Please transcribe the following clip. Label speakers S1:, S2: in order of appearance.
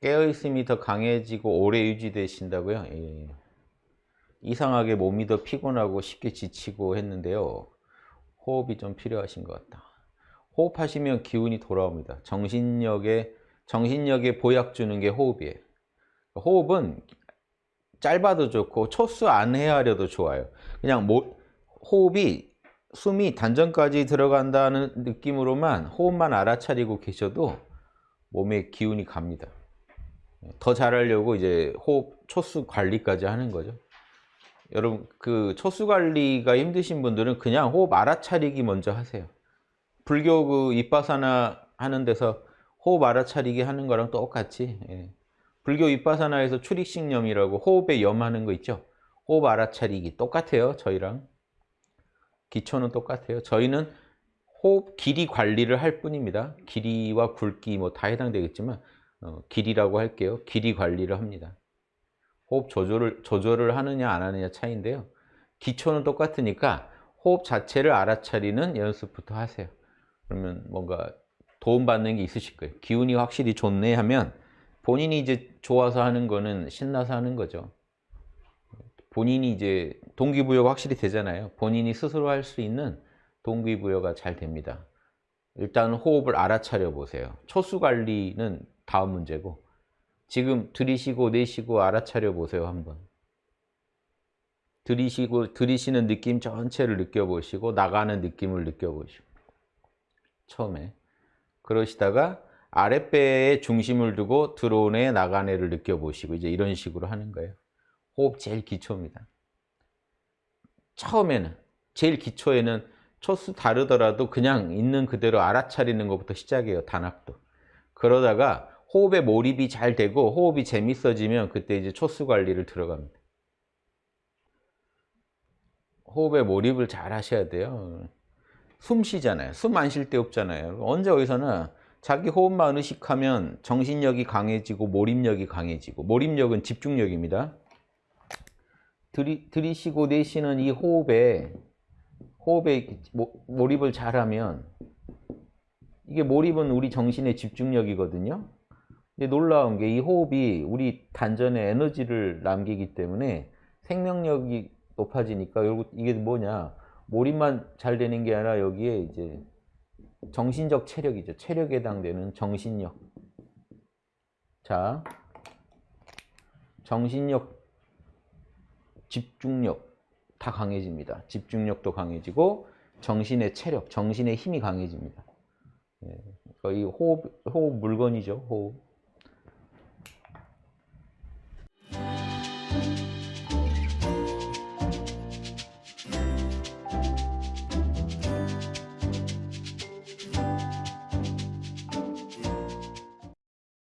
S1: 깨어있음이 더 강해지고 오래 유지되신다고요? 예. 이상하게 몸이 더 피곤하고 쉽게 지치고 했는데요. 호흡이 좀 필요하신 것 같다. 호흡하시면 기운이 돌아옵니다. 정신력에, 정신력에 보약 주는 게 호흡이에요. 호흡은 짧아도 좋고 초수 안 헤아려도 좋아요. 그냥 모, 호흡이 숨이 단전까지 들어간다는 느낌으로만 호흡만 알아차리고 계셔도 몸에 기운이 갑니다. 더 잘하려고 이제 호흡 초수 관리까지 하는 거죠. 여러분 그 초수 관리가 힘드신 분들은 그냥 호흡 알아차리기 먼저 하세요. 불교 그 이빠사나 하는 데서 호흡 알아차리기 하는 거랑 똑같이 예. 불교 이빠사나에서 출익식념이라고 호흡에 염하는 거 있죠. 호흡 알아차리기 똑같아요. 저희랑 기초는 똑같아요. 저희는 호흡 길이 관리를 할 뿐입니다. 길이와 굵기 뭐 다 해당되겠지만 어, 길이라고 할게요. 길이 관리를 합니다. 호흡 조절을, 조절을 하느냐 안 하느냐 차이인데요. 기초는 똑같으니까 호흡 자체를 알아차리는 연습부터 하세요. 그러면 뭔가 도움받는 게 있으실 거예요. 기운이 확실히 좋네 하면 본인이 이제 좋아서 하는 거는 신나서 하는 거죠. 본인이 이제 동기부여가 확실히 되잖아요. 본인이 스스로 할 수 있는 동기부여가 잘 됩니다. 일단 호흡을 알아차려 보세요. 초수 관리는 다음 문제고 지금 들이쉬고 내쉬고 알아차려 보세요 한번. 들이쉬고 들이쉬는 느낌 전체를 느껴보시고 나가는 느낌을 느껴보시고 처음에 그러시다가 아랫배에 중심을 두고 들어오네 나가네를 느껴보시고 이제 이런 식으로 하는 거예요. 호흡 제일 기초입니다. 처음에는 제일 기초에는 초수 다르더라도 그냥 있는 그대로 알아차리는 것부터 시작해요. 단합도. 그러다가 호흡에 몰입이 잘 되고 호흡이 재밌어지면 그때 이제 초수 관리를 들어갑니다. 호흡에 몰입을 잘 하셔야 돼요. 숨 쉬잖아요. 숨 안쉴데 없잖아요. 언제 어디서나 자기 호흡만 의식하면 정신력이 강해지고 몰입력이 강해지고 몰입력은 집중력입니다. 들이, 들이쉬고 내쉬는 이 호흡에 호흡에 몰입을 잘하면 이게 몰입은 우리 정신의 집중력이거든요. 놀라운 게 이 호흡이 우리 단전에 에너지를 남기기 때문에 생명력이 높아지니까 이게 뭐냐 몰입만 잘 되는 게 아니라 여기에 이제 정신적 체력이죠. 체력에 해당되는 정신력. 자, 정신력, 집중력 다 강해집니다. 집중력도 강해지고 정신의 체력, 정신의 힘이 강해집니다. 예, 거의 호흡, 호흡 물건이죠. 호흡.